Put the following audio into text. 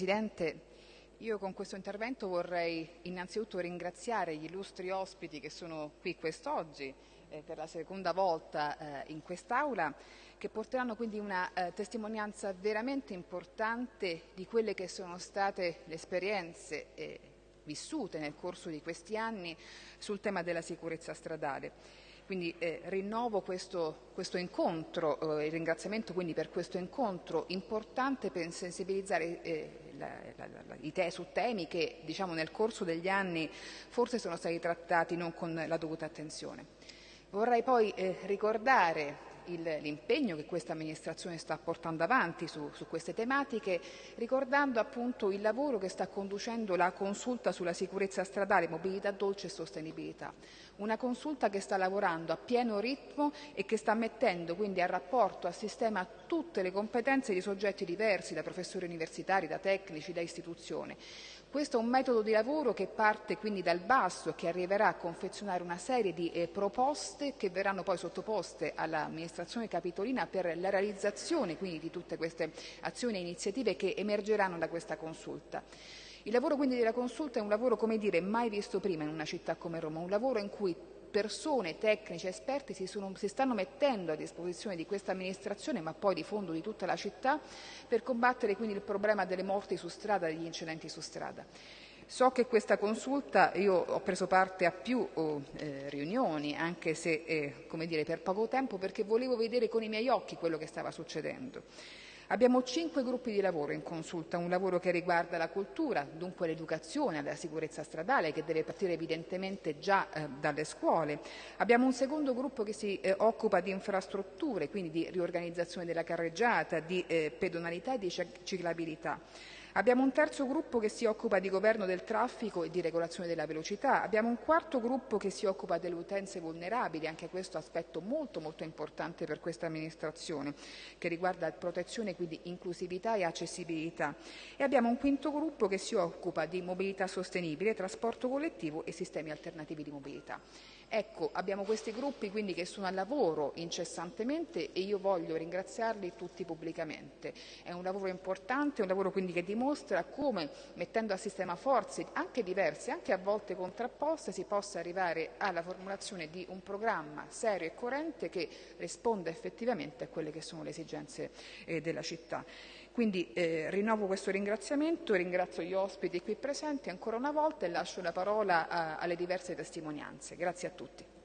Presidente, io con questo intervento vorrei innanzitutto ringraziare gli illustri ospiti che sono qui quest'oggi eh, per la seconda volta eh, in quest'Aula, che porteranno quindi una eh, testimonianza veramente importante di quelle che sono state le esperienze eh, vissute nel corso di questi anni sul tema della sicurezza stradale. Quindi eh, rinnovo questo, questo incontro, eh, il ringraziamento per questo incontro importante per sensibilizzare eh, te, su temi che diciamo, nel corso degli anni forse sono stati trattati non con la dovuta attenzione. Vorrei poi eh, ricordare l'impegno che questa amministrazione sta portando avanti su, su, queste tematiche, ricordando appunto il lavoro che sta conducendo la consulta sulla sicurezza stradale, mobilità dolce e sostenibilità. Una consulta che sta lavorando a pieno ritmo e che sta mettendo quindi a rapporto, a sistema tutte le competenze di soggetti diversi, da professori universitari, da tecnici, da istituzioni. Questo è un metodo di lavoro che parte quindi dal basso e che arriverà a confezionare una serie di eh, proposte che verranno poi sottoposte all'amministrazione capitolina per la realizzazione quindi di tutte queste azioni e iniziative che emergeranno da questa consulta. Il lavoro quindi della consulta è un lavoro, come dire, mai visto prima in una città come Roma, un lavoro in cui persone, tecnici, esperti si, sono, si, stanno mettendo a disposizione di questa amministrazione, ma poi di fondo di tutta la città, per combattere quindi il problema delle morti su strada, degli incidenti su strada. So che questa consulta, io ho preso parte a più oh, eh, riunioni, anche se eh, dire, per poco tempo, perché volevo vedere con i miei occhi quello che stava succedendo. Abbiamo cinque gruppi di lavoro in consulta, un lavoro che riguarda la cultura, dunque l'educazione la sicurezza stradale che deve partire evidentemente già eh, dalle scuole. Abbiamo un secondo gruppo che si eh, occupa di infrastrutture, quindi di riorganizzazione della carreggiata, di eh, pedonalità e di ciclabilità. Abbiamo un terzo gruppo che si occupa di governo del traffico e di regolazione della velocità. Abbiamo un quarto gruppo che si occupa delle utenze vulnerabili, anche questo aspetto molto molto importante per questa amministrazione, che riguarda protezione, quindi inclusività e accessibilità. E abbiamo un quinto gruppo che si occupa di mobilità sostenibile, trasporto collettivo e sistemi alternativi di mobilità. Ecco, abbiamo questi gruppi quindi che sono a lavoro incessantemente e io voglio ringraziarli tutti pubblicamente. È un lavoro importante, un lavoro quindi che dimostra come mettendo a sistema forze anche diverse, anche a volte contrapposte, si possa arrivare alla formulazione di un programma serio e coerente che risponda effettivamente a quelle che sono le esigenze eh, della città. Quindi eh, rinnovo questo ringraziamento, ringrazio gli ospiti qui presenti ancora una volta e lascio la parola a, alle diverse testimonianze. Grazie a tutti.